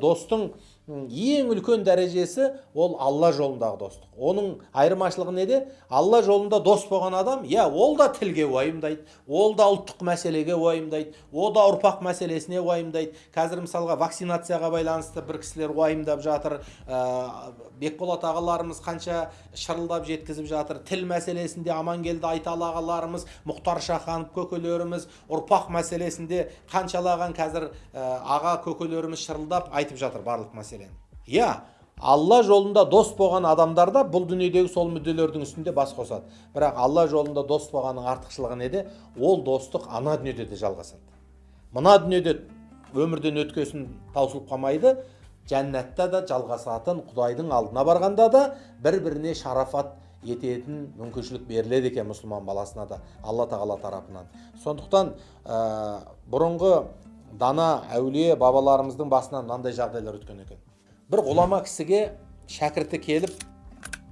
Dostun ең үлкен дәрежесі ол алла жолындағы достық. Оның айырмашылығы неде? Алла жолында дос болған адам иә ол да тілге уайымдайды ол да ұлттық мәселеге уайымдайды ол да ұрпақ мәселесіне уайымдайды. Қазір мысалға вакцинацияға байланысты бір кісілер уайымдап жатыр ә, бекболат ағаларымыз қанша шырылдап жеткізіп жатыр. Тіл мәселесінде амангелді айталы ағаларымыз мұхтар шаханов көкелеріміз ұрпақ мәселесінде қаншалаған қазір ә, аға көкелеріміз шырылдап айтып жатыр барлық мәселе. Иә алла жолында дос болған адамдар да бұл дүниедегі сол мүдделердің үстінде бас қосады. Бірақ алла жолында дос болғанның артықшылығы неде? Ол достық ана дүниеде де жалғасады. Мына дүниеде өмірден өткесін таусылып қалмайды. Жәннатта да жалғасатын құдайдың алдына барғанда да бір біріне шарафат ететін мүмкіншілік беріледі екен мұсылман баласына да алла тағала тарапынан. Сондықтан ә, бұрынғы дана әулие бабаларымыздың басынан мынандай жағдайлар өткен екен. Бір ғұлама кісіге шәкірті келіп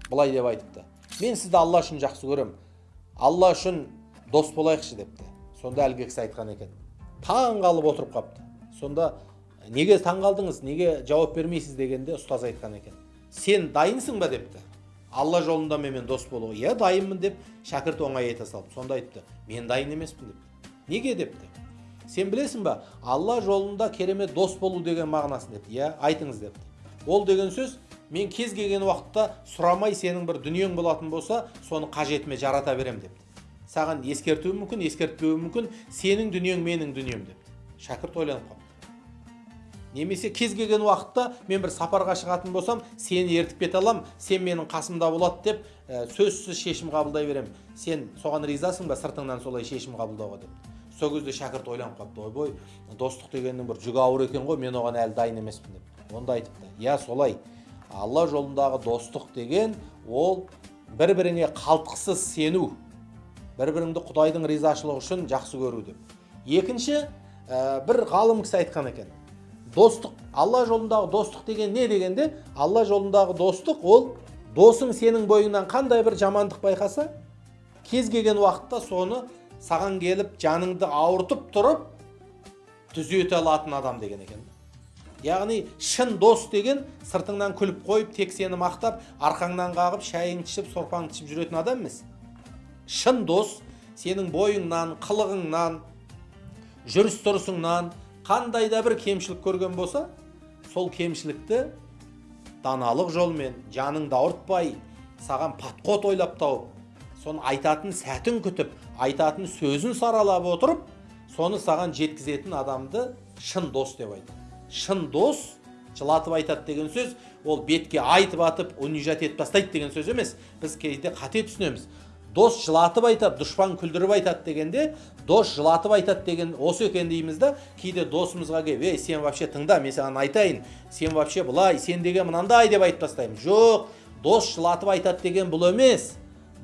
былай деп айтыпты мен сізді алла үшін жақсы көрем алла үшін дос болайықшы депті сонда әлгі кісі айтқан екен таң қалып отырып қапты сонда неге таң қалдыңыз неге жауап бермейсіз дегенде ұстаз айтқан екен сен дайынсың ба депті алла жолында менімен дос болуға иә дайынмын деп шәкірт оңай айта салды сонда айтты мен дайын емеспін депті неге депті сен білесің ба алла жолында керемет дос болу деген мағынасын депті иә айтыңыз депті ол деген сөз мен кез келген уақытта сұрамай сенің бір дүниең болатын болса соны қажетіме жарата берем депті. Саған ескертуім мүмкін ескертпеуім мүмкін сенің дүниең менің дүнием депті. Шәкірт ойланып қалыпты немесе кез келген уақытта мен бір сапарға шығатын болсам сені ертіп кете аламын сен менің қасымда болады деп ә, сөзсіз шешім қабылдай беремін сен соған ризасың ба сыртыңнан солай шешім қабылдауға? деп сол кезде шәкірт ойланып қалыпты ойбой достық дегеннің бір жүгі ауыр екен ғой мен оған әлі дайын емеспін деп онда айтыпты иә солай алла жолындағы достық деген ол бір біріңе қалтқысыз сену бір біріңді құдайдың ризашылығы үшін жақсы көру деп екінші ә, бір ғалым кісі айтқан екен достық алла жолындағы достық деген не дегенде алла жолындағы достық ол досың сенің бойыңнан қандай бір жамандық байқаса кез келген уақытта соны саған келіп жаныңды ауыртып тұрып түзете алатын адам деген екен яғни шын дос деген сыртыңнан күліп қойып тек сені мақтап арқаңнан қағып шайыңды ішіп сорпаңды ішіп жүретін адам емес шын дос сенің бойыңнан қылығыңнан жүріс тұрысыңнан қандай да бір кемшілік көрген болса сол кемшілікті даналық жолмен жаныңды ауыртпай саған подход ойлап тауып соны айтатын сәтін күтіп айтатын сөзін саралап отырып соны саған жеткізетін адамды шын дос деп айтады. Шын дос жылатып айтады деген сөз ол бетке айтып атып унижать етіп тастайды деген сөз емес. Біз кейде қате түсінеміз. Дос жылатып айтады дұшпан күлдіріп айтады дегенде дос жылатып айтады деген осы екен дейміз да кейде досымызға келіп ей сен вообще тыңда мен саған айтайын сен вообще былай сен деген мынандай деп айтып тастаймыз. Жоқ дос жылатып айтады деген бұл емес.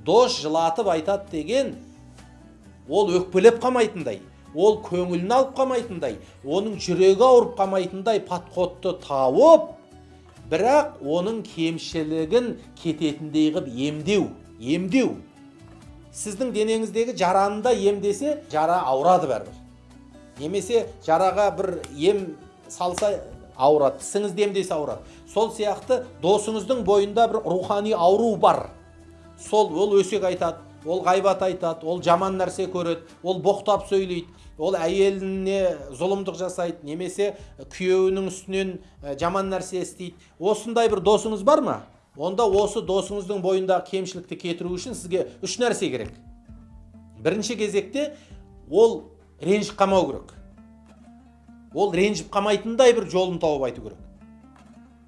Дос жылатып айтады деген ол өкпелеп қалмайтындай. Ол көңілін алып қалмайтындай оның жүрегі ауырып қалмайтындай подходты тауып бірақ оның кемшілігін кететіндей қылып емдеу емдеу. Сіздің денеңіздегі жараны да емдесе жара ауырады бәрібір. Немесе жараға бір ем салса ауырады тісіңізді емдесе ауырады. Сол сияқты досыңыздың бойында бір рухани ауру бар. Сол ол өсек айтады. Ол ғайбат айтады ол жаман нәрсе көреді ол боқтап сөйлейді. Ол әйеліне зұлымдық жасайды немесе күйеуінің үстінен жаман нәрсе істейді. Осындай бір досыңыз бар ма? Онда осы досыңыздың бойындағы кемшілікті кетіру үшін сізге үш нәрсе керек. Бірінші кезекте ол ренжіп қалмау керек. Ол ренжіп қалмайтындай бір жолын тауып айту керек.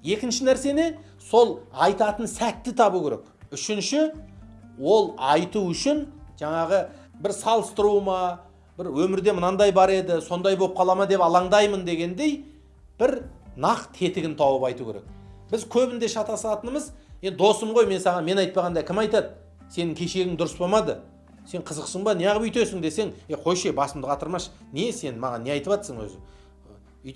Екінші нәрсені сол айтатын сәтті табу керек. Үшінші ол айту үшін жаңағы бір салыстыру ма бір өмірде мынандай бар еді сондай болып қала ма деп алаңдаймын дегендей бір нақ тетігін тауып айту керек. Біз көбінде шатасатынымыз енді досым ғой мен саған мен айтпағанда кім айтады? Сенің кешегің дұрыс болмады. Сен қызықсың ба? Неғып үйтесің десең е қойшы басымды қатырмашы. Не сен маған не айтып жатсың өзі?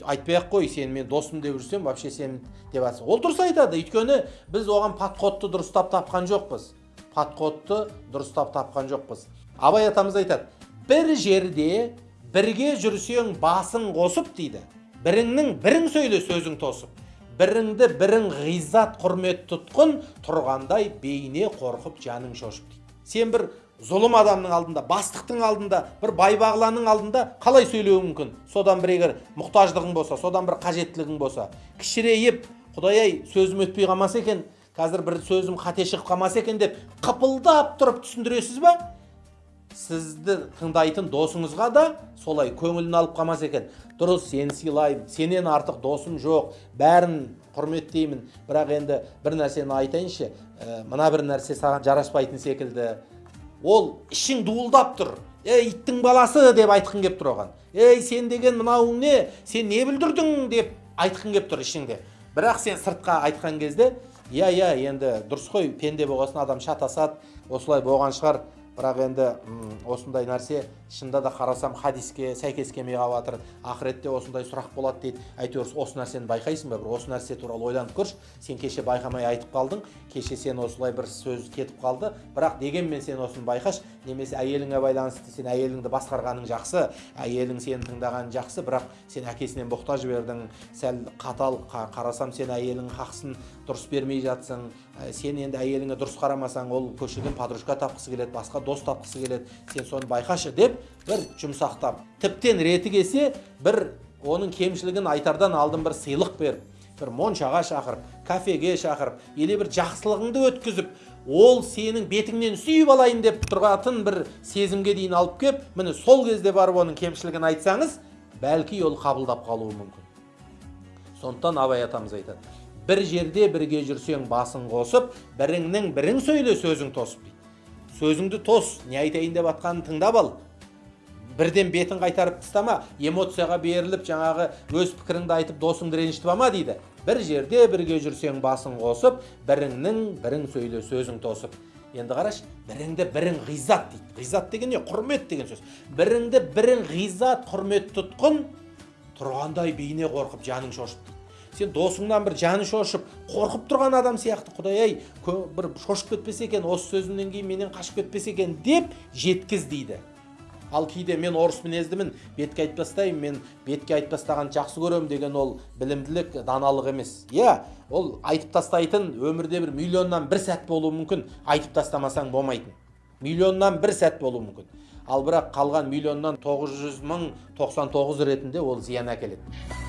Айтпай ақ қой сен мен досым деп жүрсем вообще сен деп жатсың ол дұрыс айтады. Өйткені біз оған подходты дұрыстап тапқан жоқпыз. Подходты дұрыстап тапқан жоқпыз. Абай атамыз айтады бір жерде бірге жүрсең басың қосып дейді. Біріңнің бірің сөйле сөзің тосып. Біріңді бірің ғиззат құрмет тұтқын тұрғандай бейне қорқып жаның шошып дейді. Сен бір зұлым адамның алдында бастықтың алдында бір байбағланың алдында қалай сөйлеуің мүмкін? Содан бір егер мұқтаждығың болса содан бір қажеттілігің болса кішірейіп құдай ай сөзім өтпей қалмаса екен қазір бір сөзім қате шығып қалмаса екен деп қыпылдап тұрып түсіндіресіз ба? Сізді тыңдайтын досыңызға да солай көңілін алып қалмаса екен. Дұрыс сені сыйлаймын сенен артық досым жоқ. Бәрін құрметтеймін. Бірақ енді бір нәрсені айтайыншы ә, мына бір нәрсе саған жараспайтын секілді. Ол ішің дуылдап тұр. Ей иттің баласы деп айтқың келіп тұр оған. Ей сен деген мынауың не? Сен не бүлдірдің деп айтқың келіп тұр ішіңде. Бірақ сен сыртқа айтқан кезде иә иә енді дұрыс қой пенде болған адам шатасады осылай болған шығар. Бірақ енді осындай нәрсе шынында да қарасам хадиске сәйкес келмей қалып жатыр ақыретте осындай сұрақ болады дейді. Әйтеуір осы нәрсені байқайсың ба бір? Осы нәрсе туралы ойланып көрші. Сен кеше байқамай айтып қалдың. Кеше сен осылай бір сөз кетіп қалды. Бірақ дегенмен сен осыны байқашы. Немесе әйеліңе байланысты сен әйеліңді басқарғаның жақсы әйелің сені тыңдағаны жақсы. Бірақ сен әкесінен мұқтаж бердің. Сәл қатал қарасам сен әйеліңнің хақысын дұрыс бермей жатсың. Сен енді әйеліңе дұрыс қарамасаң ол көшеден подружка тапқысы келеді басқа дос тапқысы келеді. Сен соны байқашы деп бір жұмсақтап тіптен реті келсе бір оның кемшілігін айтардан алдын бір сыйлық беріп бір моншаға шақырып кафеге шақырып или бір жақсылығыңды өткізіп ол сенің бетіңнен сүйіп алайын деп тұрғатын бір сезімге дейін алып кеп міне сол кезде барып оның кемшілігін айтсаңыз бәлки ол қабылдап қалуы мүмкін. Сондықтан абай атамыз айтады бір жерде бірге жүрсең басын қосып біріңнің бірің сөйле сөзің тосып дейді. Сөзіңді тос не айтайын деп жатқанын тыңдап ал. Бірден бетін қайтарып тастама эмоцияға беріліп жаңағы өз пікіріңді айтып досыңды ренжітіп алма дейді. Бір жерде бірге жүрсең басын қосып біріңнің бірің сөйле сөзің тосып. Енді қарашы біріңді бірің ғизат дейді. Ғизат деген не? Құрмет деген сөз. Біріңді бірің ғизат құрмет тұтқын тұрғандай бейне қорқып жаның шошып сен досыңнан бір жаны шошып қорқып тұрған адам сияқты құдай ай бір шошып кетпесе екен осы сөзімнен кейін менен қашып кетпесе екен деп жеткіз дейді. Ал кейде мен орыс мінездімін бетке айтпастаймын мен бетке айтпастағанды жақсы көремін деген ол білімділік даналық емес. Иә ол айтып тастайтын өмірде бір миллионнан бір сәт болуы мүмкін айтып тастамасаң болмайтын. Миллионнан бір сәт болуы мүмкін. Ал бірақ қалған миллионнан тоғыз жүз мың тоқсан тоғыз ретінде ол зиян әкеледі.